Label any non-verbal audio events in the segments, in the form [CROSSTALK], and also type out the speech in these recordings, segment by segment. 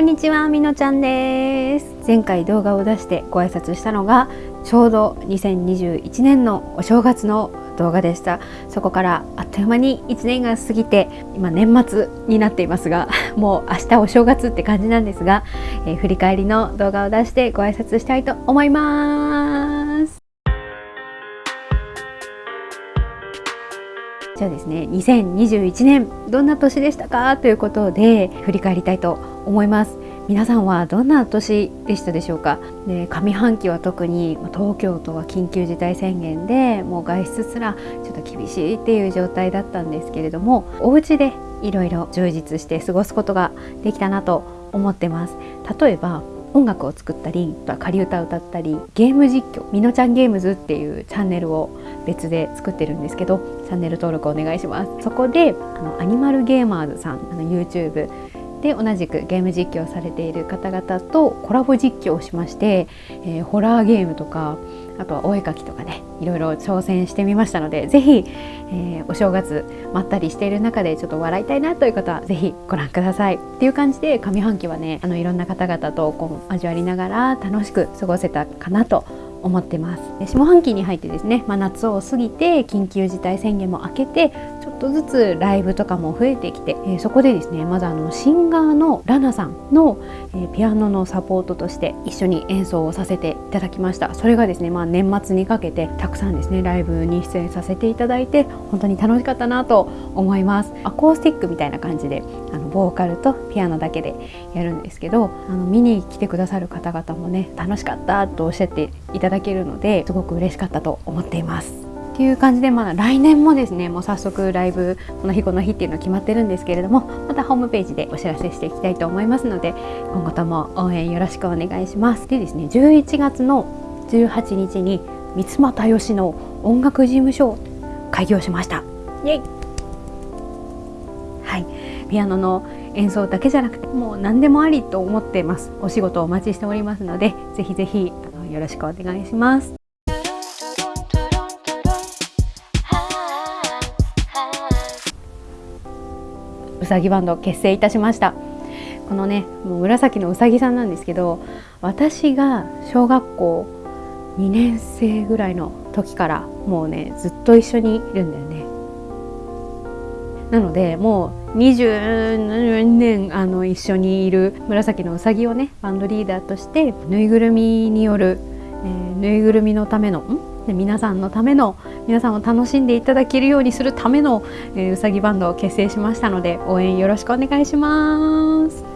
こんにちは、みのちゃんです。前回動画を出してご挨拶したのがちょうど2021年のお正月の動画でした。そこからあっという間に1年が過ぎて今年末になっていますが [LAUGHS] もう明日お正月って感じなんですが、えー、振り返りの動画を出してご挨拶したいと思います。じゃあですね2021年どんな年でしたか？ということで振り返りたいと思います。皆さんはどんな年でしたでしょうか？で上半期は特に東京都は緊急事態宣言でもう外出すらちょっと厳しいっていう状態だったんですけれどもお家でいろいろ充実して過ごすことができたなと思ってます。例えば音楽を作ったり仮歌を歌ったりゲーム実況みのちゃんゲームズっていうチャンネルを別で作ってるんですけどチャンネル登録お願いします。そこであのアニマルゲーマーズさんあの YouTube で同じくゲーム実況されている方々とコラボ実況をしまして、えー、ホラーゲームとかあとはお絵かきとかねいろいろ挑戦してみましたので是非、えー、お正月まったりしている中でちょっと笑いたいなという方は是非ご覧ください。っていう感じで上半期はねあのいろんな方々とこう交わりながら楽しく過ごせたかなと思ってます。下半期に入ってですね、まあ、夏を過ぎて緊急事態宣言も明けてとずつライブとかも増えてきて、えー、そこでですねまずあのシンガーのラナさんの、えー、ピアノのサポートとして一緒に演奏をさせていただきましたそれがですね、まあ、年末にかけてたくさんですねライブに出演させていただいて本当に楽しかったなと思いますアコースティックみたいな感じであのボーカルとピアノだけでやるんですけどあの見に来てくださる方々もね楽しかったとおっしゃっていただけるのですごく嬉しかったと思っています。っていう感じで、まだ来年もですねもう早速ライブこの日この日っていうの決まってるんですけれどもまたホームページでお知らせしていきたいと思いますので今後とも応援よろしくお願いします。でですね11月の18日に三俣よしの音楽事務所を開業しました。イエイはいピアノの演奏だけじゃなくてもう何でもありと思ってますお仕事をお待ちしておりますのでぜひぜひよろしくお願いしますうさぎバンド結成いたしました。このねもう紫のうさぎさんなんですけど私が小学校2年生ぐらいの時からもうねずっと一緒にいるんだよね。なのでもう20年あの一緒にいる紫のうさぎをねバンドリーダーとしてぬいぐるみによる、えー、ぬいぐるみのための皆さんのための皆さんを楽しんでいただけるようにするための、えー、うさぎバンドを結成しましたので応援よろしくお願いします、は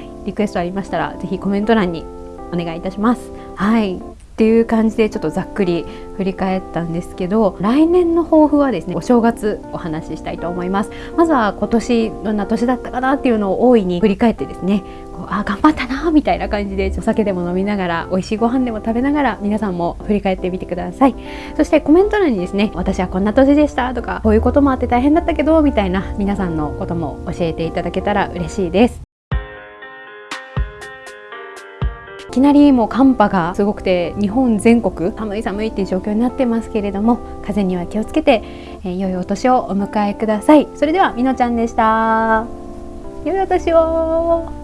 い、リクエストありましたら是非コメント欄にお願いいたします。はい。っていう感じでちょっとざっくり振り返ったんですけど来年の抱負はですねお正月お話ししたいと思います。まずは今年どんな年だったかなっていうのを大いに振り返ってですねこうあ頑張ったなみたいな感じでお酒でも飲みながら美味しいご飯でも食べながら皆さんも振り返ってみてください。そしてコメント欄にですね私はこんな年でしたとかこういうこともあって大変だったけどみたいな皆さんのことも教えていただけたら嬉しいです。いきなりもう寒波がすごくて日本全国寒い寒いっていう状況になってますけれども風には気をつけて、えー、良いお年をお迎えください。それではみのちゃんでした。良いお年を。